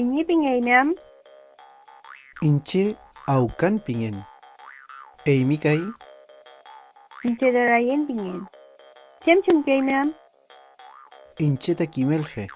Inyi pingayñam, Inche aucan pingen. Eimi kai inche darayen pingen. Chem chum kaymam, inche takimelje.